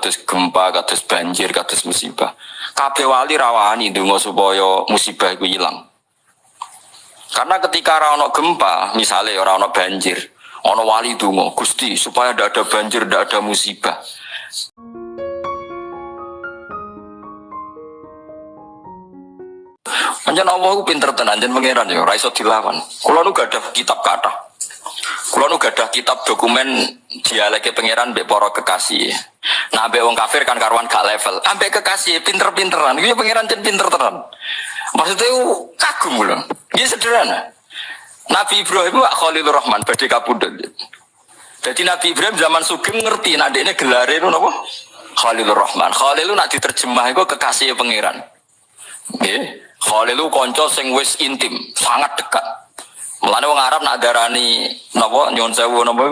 kados gempa, kados banjir, kados musibah. Kabeh wali rawani ndonga supaya musibah iku ilang. Karena ketika ora ono gempa, misalnya ora ono banjir, ono wali donga, Gusti supaya ndak ada banjir, ndak ada musibah. Anjen Allah ku pinter tenan, anjen pangeran ya, ora iso dilawan. Kula nu gadah kitab kata. Kula nu gadah kitab dokumen dialeke pangeran mbek para kekasih. Nah, mbek wong kafir kan karuan gak level. Ambek kekasih pinter-pinteran. Iki pangeran jen pinter tenan. Maksudnya ku kagum lho. Iki sederhana. Nabi Ibrahim wa Khalilur Rahman badhe kapundhut. Jadi Nabi Ibrahim zaman Sugeng ngerti nah ini gelare itu napa? Khalilur Rahman. Khalil nak diterjemah itu kekasih pangeran. Nggih. Khalil konco sing wis intim, sangat dekat. Mulane wong Arab nak darani napa nyuwun sewu napa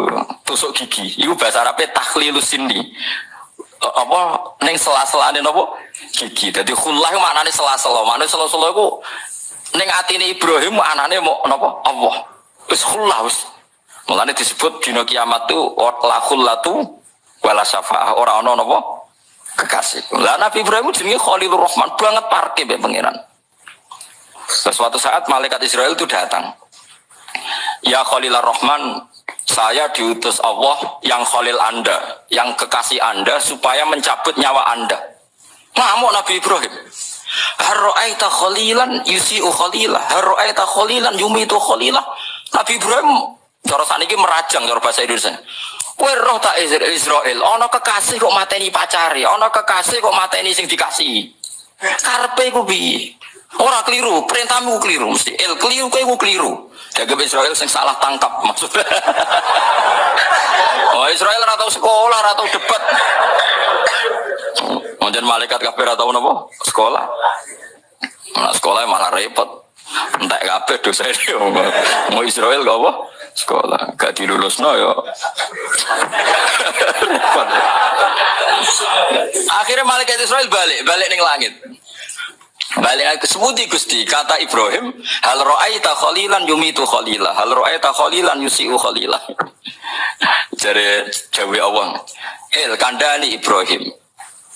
tusuk gigi. Iku bahasa Arabe takhlilus sindi. Eh, Apa ning sela-selane napa gigi. Dadi khullah maknane sela-sela. Maknane sela-sela iku ning atine Ibrahim maknane mau napa Allah. Wis khullah wis. Mulane disebut dina kiamat tu la khullatu wala syafaah. Ora ana napa kekasih. Lah Nabi Ibrahim jenenge Khalilur Rahman banget parke mbek pangeran. Terus suatu saat malaikat Israel itu datang. Ya Khalilur Rahman, saya diutus Allah yang Khalil Anda, yang kekasih Anda supaya mencabut nyawa Anda. Ngamuk Nabi Ibrahim. Harro'aita khalilan yusi'u khalilah. Harro'aita khalilan yumitu khalilah. Nabi Ibrahim cara saniki merajang cara bahasa Indonesia. Kowe roh tak Isra- Israel, ana kekasih kok mateni pacare, ana kekasih kok mateni sing dikasihi. Karepe iku piye? Ora keliru, perintahmu keliru, mesti el keliru kowe keliru. Jaga Israel sing salah tangkap maksudnya. oh Israel ora tau sekolah, ora tau debat. Mungkin malaikat kabeh ora tau napa? Sekolah. Nah, sekolah malah repot. Entek kabeh dosa ini mau Israel gak apa? Sekolah gak dilulus no yo. Akhirnya malaikat Israel balik, balik ning langit. Balik sebuti Gusti. Kata Ibrahim hal ra'aita khalilan yumitu khalilah hal ra'aita khalilan yusiu khalilah Jadi jawi Allah Il kandani Ibrahim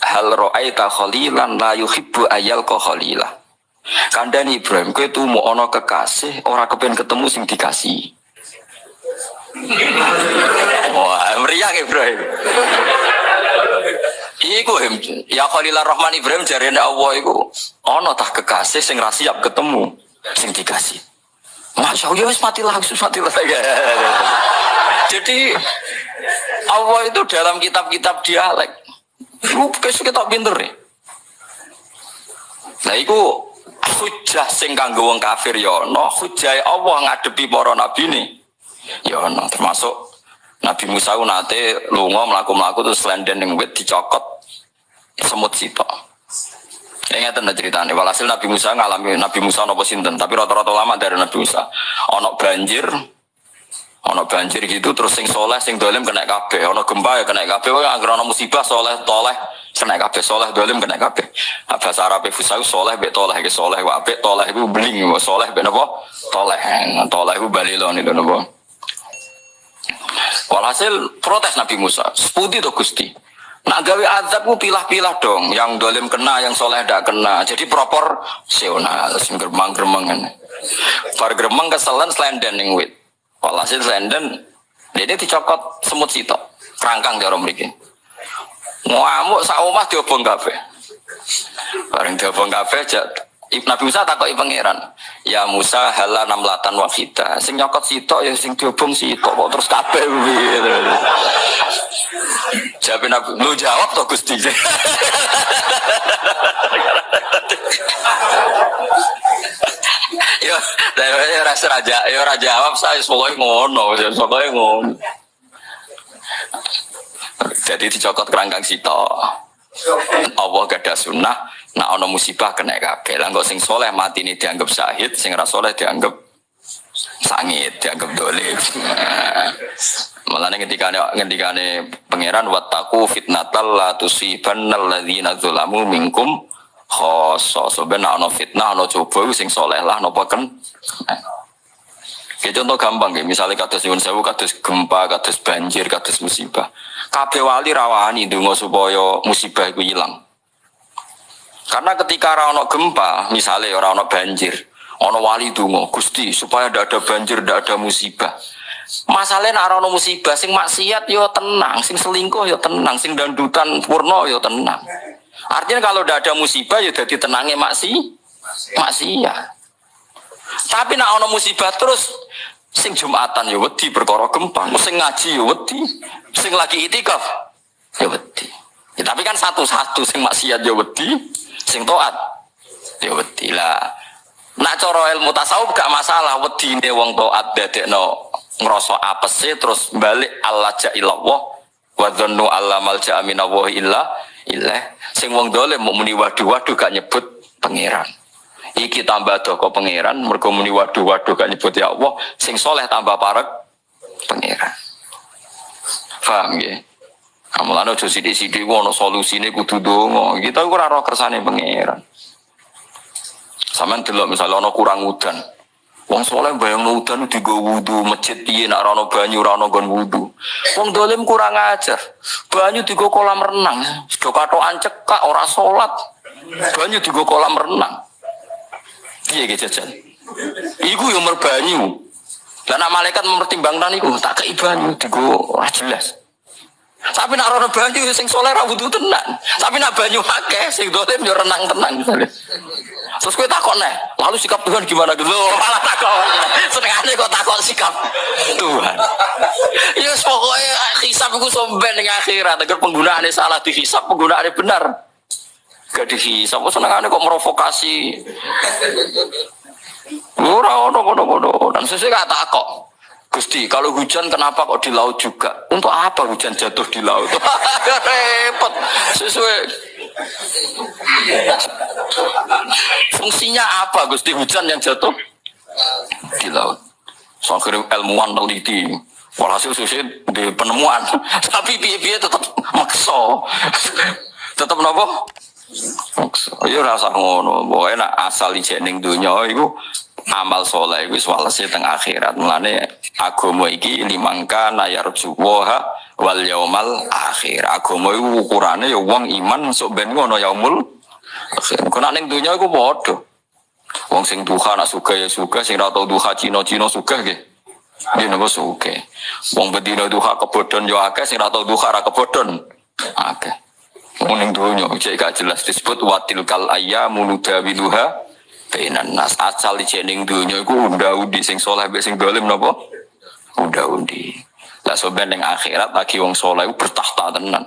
hal ra'aita khalilan la yuhibbu ayal ko khalilah Kandani Ibrahim kowe tuh mau ono kekasih ora kepen ketemu sing dikasih. Wah meriah Ibrahim Iku ya Khalilur Rahman Ibrahim jarene Allah iku ana tah kekasih sing ra siap ketemu sing dikasih. Masya Allah, ya wis mati langsung mati lah. Jadi Allah itu dalam kitab-kitab dialek. Lu kita pinter ya. Nah iku hujah sing kanggo wong kafir ya ana, hujah Allah ngadepi para nabi nih. Ya ana termasuk Nabi Musa nate lunga mlaku-mlaku terus lenden ning wit dicokot semut sitok. Ya ngeten ceritanya. Walhasil Nabi Musa ngalami Nabi Musa nopo sinten, tapi rata-rata lama dari Nabi Musa. Ono banjir, ono banjir gitu terus sing soleh sing dolim kena kabeh, ono gempa ya kena kabeh, wah anggere ono musibah soleh toleh kena kabeh, soleh dolim kena kabeh. Nah, bahasa Arab fusau soleh be toleh ke soleh wa toleh iku beling soleh be napa? Toleh. Nah, Toleh iku balilon itu napa? Walhasil protes Nabi Musa, seputi to Gusti. Nak gawe azab ku pilah-pilah dong, yang dolim kena, yang soleh tidak kena. Jadi proporsional, sing gremeng-gremengan. Bar gremeng keselen selenden ning wit. Walhasil selenden, ini dicokot semut sitok, kerangkang cara mriki. Ngamuk sak diobong kabeh. Bareng diobong kabeh jak Nabi Musa takoki pangeran. Ya Musa hala namlatan wahida. Sing nyokot sitok ya sing diobong sitok kok terus kabeh piye. Jawab Nabi, lu jawab toh Gusti. Yo, saya rasa raja, yo raja jawab saya pokoknya ngono, pokoknya ngono. Jadi dicokot kerangkang sitok. Allah gak ada sunnah, nak ono musibah kena kabeh. Lah kok sing soleh mati ini dianggap syahid, sing ra soleh dianggap sangit, dianggap dolim. Malah ketika ketika pangeran wataku fitnatal la tusibannal ladzina zalamu minkum khoso sebenarnya ono fitnah ono coba sing soleh lah nopo kan Kayak contoh gampang ya, misalnya kados nyuwun sewu, kados gempa, kados banjir, kados musibah. Kabeh wali rawani ndonga supaya musibah itu hilang. Karena ketika ora ono gempa, misalnya ora ono banjir, ono wali donga, Gusti supaya ndak ada banjir, ndak ada musibah. Masalahnya ora ono musibah sing maksiat yo tenang, sing selingkuh yo tenang, sing dandutan purno yo tenang. Artinya kalau ndak ada musibah ya jadi tenangnya maksi maksiat. Tapi nak ono musibah terus sing Jumatan ya wedi perkara gempa, sing ngaji ya wedi, sing lagi itikaf ya wedi. Ya, tapi kan satu-satu sing maksiat ya wedi, sing taat ya wedi lah. Nak cara ilmu tasawuf gak masalah wedine wong taat dadekno ngrasa apese terus balik Allah ja'illallah wa dhannu alla malja'a minallahi sing wong dolim mau muni waduh-waduh gak nyebut pangeran. Iki tambah doko pangeran mergo muni waduh waduh gak nyebut ya Allah. Sing soleh tambah parek pangeran. Paham ya Amalane aja sithik-sithik ono solusine kudu donga. Kita ora ora kersane pangeran. Sampeyan delok misalnya ono kurang udan. Wong soleh bayang udan digo wudu masjid piye nak ono banyu ora gon wudu. Wong dolim kurang ajar. Banyu digo kolam renang. Sudah katokan cekak ora salat. Banyu digo kolam renang. Iya gitu jajan. Iku yang merbanyu. Dan malaikat mempertimbangkan iku tak kei banyu digo ora jelas. Tapi nak rono banyu sing soleh ra wudu tenan. Tapi nak banyu akeh sing dolim yo renang tenang. Terus gue takut nih, lalu sikap Tuhan gimana gitu? Malah takut. Senengane kok takut sikap Tuhan. Ya pokoknya hisap gue somben dengan akhirat. Agar penggunaannya salah dihisap, penggunaannya benar. Gak dihisap, senengane kok merovokasi. Ora ono kono-kono. Dan sesuai kata kok. Gusti, kalau hujan kenapa kok di laut juga? Untuk apa hujan jatuh di laut? Repot. Sesuai. Fungsinya apa Gusti hujan yang jatuh di laut? So akhirnya ilmuwan teliti. Walhasil susi di penemuan. Tapi piye-piye tetap makso. tetap nopo? Iya rasa ngono, pokoknya asal ijek dunia itu amal soleh itu walase teng akhirat. Mulane agama iki limangka nayar juwaha wal yaumal akhir. Agama itu ukurannya ya wong iman sok ben ngono yaumul akhir. Kena ning dunia iku padha. Wong sing duha nak suka ya suka, sing ora tau duha Cina-Cina suka nggih. Dia nopo suka. Wong bedino duha kebodhon yo akeh, sing ora tau duha ra kebodhon akeh. Muning dunya cek gak jelas disebut watil kal ayyamu nudawiluha bainan nas asal jening dunya iku unda-undi sing soleh mbek sing dolim napa? Unda-undi. Lah soben ning akhirat lagi wong soleh bertahta tenan.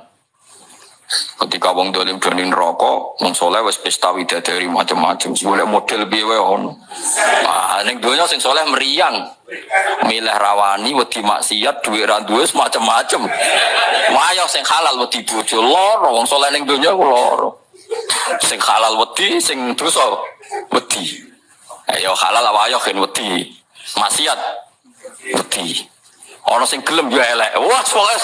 Ketika wong dolim donin rokok, wong soleh wis pesta widadari macam-macam. Boleh model piye wae ono. Nah, ning donya sing soleh meriang. Milih rawani wedi maksiat duwe ra duwe macam-macam. Wayo sing halal wedi bojo loro, wong soleh ning donya ku loro. Sing halal wedi, sing dosa wedi. Ayo halal wayo kan wedi. Maksiat wedi. Ono sing gelem yo elek. Wah, pokoke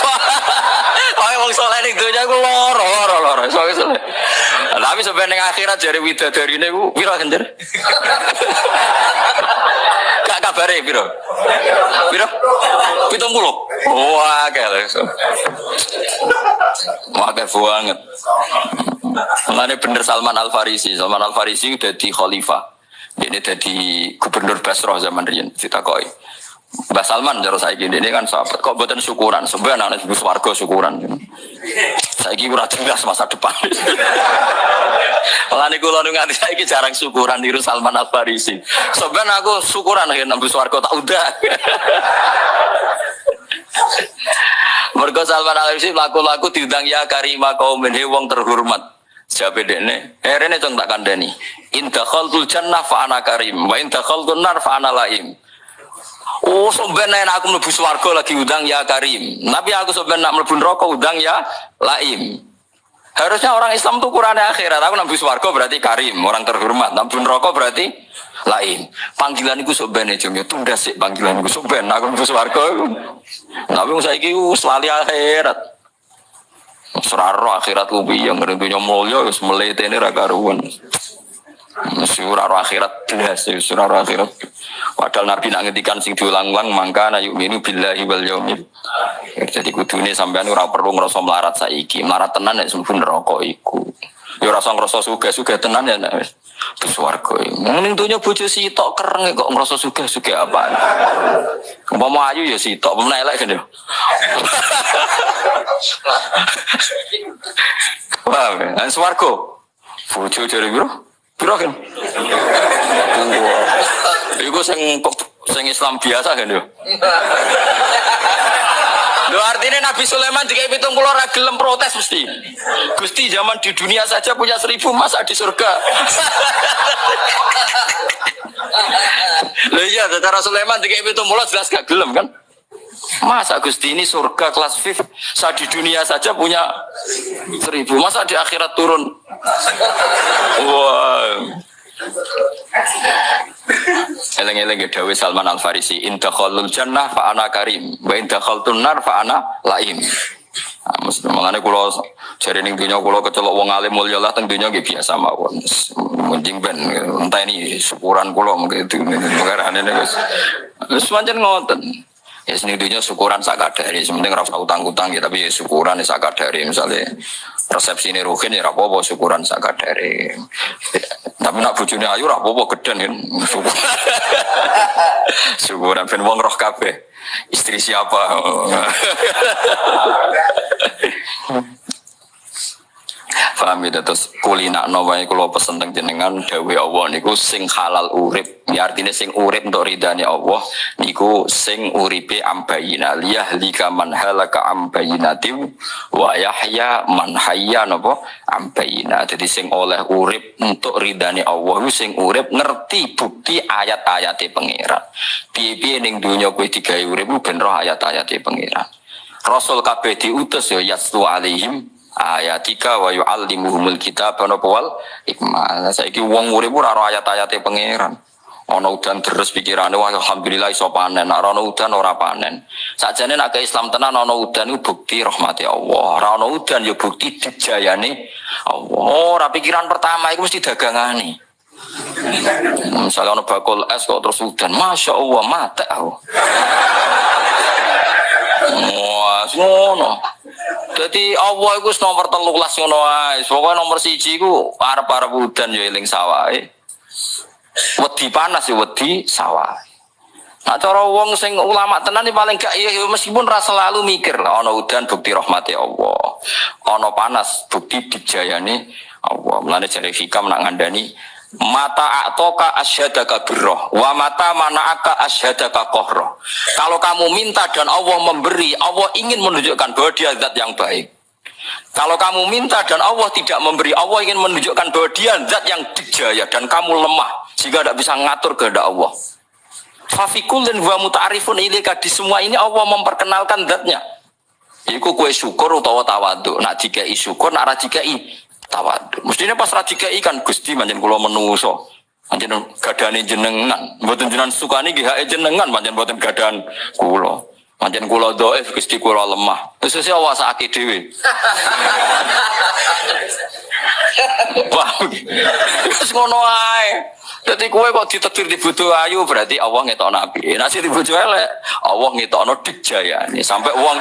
Kaya wong saleh ning donya ku loro, loro, loro. Soale saleh. Tapi sampai ning akhirat jare widadarine ku pira kendir? Gak kabare pira? Pira? 70. Wah, kele. Wah, banget. Mengenai bener Salman Al Farisi. Salman Al Farisi udah di khalifah. Ini jadi gubernur Basrah zaman Rian. Kita koi. Mbak Salman jaro saya gini ini kan sahabat kok buatan syukuran sebenarnya anak ibu warga syukuran saya gini ora jelas masa depan malah gue lalu nganti saya jarang syukuran di Salman Al Farisi sebenarnya aku syukuran ya nabi warga tak udah Mergo Salman Al Farisi laku-laku diundang ya karima kaum wong terhormat Siapa dene? Herene cong tak kandani. Indah khaltul jannah fa ana karim, wa indah khaltul nar fa laim. Oh, sebenarnya aku mlebu swarga lagi udang ya Karim. Tapi aku sebenarnya nak mlebu neraka udang ya Laim. Harusnya orang Islam tuh ukurannya akhirat. Aku mlebu swarga berarti Karim, orang terhormat. Mlebu neraka berarti Laim. Panggilan itu sebenarnya jeng ya tunda sih panggilan itu sebenarnya aku mlebu swarga. Tapi saya itu selalu akhirat. Seraro akhirat ku yang ngerentunya mulia wis ini ra karuan. Suraro akhirat belas, suraro akhirat. Padahal Nabi nak ngetikan sing diulang-ulang mangka na yu'minu billahi wal yaumil. Jadi kudune sampean ora perlu ngrasa melarat saiki. Melarat tenan nek sembun neraka iku. Ya ora usah ngrasa sugih-sugih tenan ya nek wis Terus warga Ning dunya bojo sitok kereng kok ngrasa sugih-sugih apa. Umpama ayu ya sitok, umpama elek kan ya. Paham ya? Swarga. Bojo jare piro? Piro kan? Iku sing sing Islam biasa kan ya. Lo artinya Nabi Sulaiman jika pitung pulau gelem protes mesti. Gusti zaman di dunia saja punya seribu masa di surga. Lo iya, secara Sulaiman jika pitung pulau jelas gak gelem kan? Masa Gusti ini surga kelas VIP Saya di dunia saja punya seribu. Masa di akhirat turun? Wah. Eleng-eleng ya Dawi Salman Al Farisi indah khalul jannah fa ana karim. Wa indah khaltun nar fa ana laim. Nah, mesti mengane kula jare ning dunya kula kecelok wong alim mulya lah teng dunya nggih biasa mawon. Munjing ben entah ini syukuran kula mungkin itu. Wis wis pancen ngoten. Ya seni dunia syukuran sak kadari, sementing rasa utang-utang ya tapi ya syukuran ya sak kadari misalnya resepsi ini ruhin ya rapopo syukuran sak kadari. Tapi nak bujune ayu rapopo geden kan. syukuran ben wong roh kabeh. Istri siapa? Paham ya terus kulina wae kula pesen teng jenengan dawuh Allah niku sing halal urip. Ya artinya sing urip untuk ridhani Allah niku sing uripe ambayina liyah lika man halaka ambayinati wa yahya man hayya napa ambayina. Jadi sing oleh urip untuk ridhani Allah sing urip ngerti bukti ayat-ayate pangeran. Piye-piye ning donya kowe digawe urip ben roh ayat-ayate pangeran. Rasul kabeh diutus ya yastu alaihim ayatika wa yu'allimuhumul kitab wa wal hikmah. Saiki wong urip ora ayat-ayate pangeran. Ana udan terus pikirane wah alhamdulillah iso panen, nek udan ora panen. Sakjane nek Islam tenan ana udan iku bukti rahmati Allah. Ora udan ya bukti dijayane Allah. Ora pikiran pertama iku mesti dagangane. Misalnya ono bakul es kok terus udan, masya Allah mate aku. Wah, ngono. Jadi Allah itu nomor telulas ngono ae. Pokoke nomor siji iku arep-arep udan ya eling sawahe. Wedi panas ya wedi sawah. Nah cara wong sing ulama tenan ini paling gak iya meskipun rasa selalu mikir lah udan bukti rahmati Allah. Ana panas bukti dijayane Allah. Mulane jare hikam nak ngandani mata atoka asyhadaka birroh wa mata mana'aka asyhadaka kohroh kalau kamu minta dan Allah memberi Allah ingin menunjukkan bahwa dia zat yang baik. Kalau kamu minta dan Allah tidak memberi Allah ingin menunjukkan bahwa dia zat yang dijaya dan kamu lemah sehingga tidak bisa ngatur kehendak Allah. Fafikul dan wa muta'arifun ilika di semua ini Allah memperkenalkan zatnya. Iku kue syukur utawa tawadu. Nak dikai syukur, nak radikai tawadu. Mestinya pas radika ikan gusti manjen kulo menuso. Manjen gadane jenengan. Mboten jenengan sukani GHE jenengan manjen mboten gadan kulo. Manjen kulo doef gusti kulo lemah. Awas sakit dewi. Terus ngono ae. Jadi kue kok ditetir di butuh ayu berarti Allah ngetok nabi. Nasi di butuh elek, Allah ngetok no dijaya nih sampai uang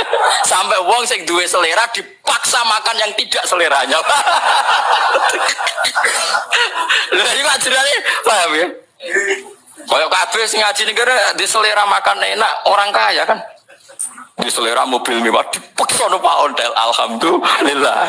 sampai uang sing duwe selera dipaksa makan yang tidak seleranya. Lha iki ajarane paham ya? Kaya kabeh sing ngaji negara di selera makan enak orang kaya kan. Di selera mobil mewah dipaksa Pak Ondel. Alhamdulillah.